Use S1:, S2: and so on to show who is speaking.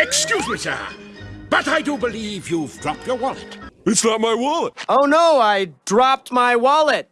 S1: Excuse me, sir, but I do believe you've dropped your wallet.
S2: It's not my wallet.
S3: Oh no, I dropped my wallet.